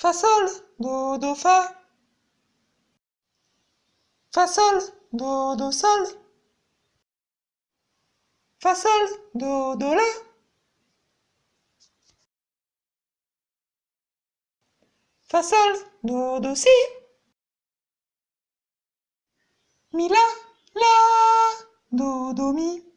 Fa sol, do, do, fa. Fa sol, do, do, sol. Fa sol, do, do, la. Fa sol, do, do, si. Mi, la, la, do, do, mi.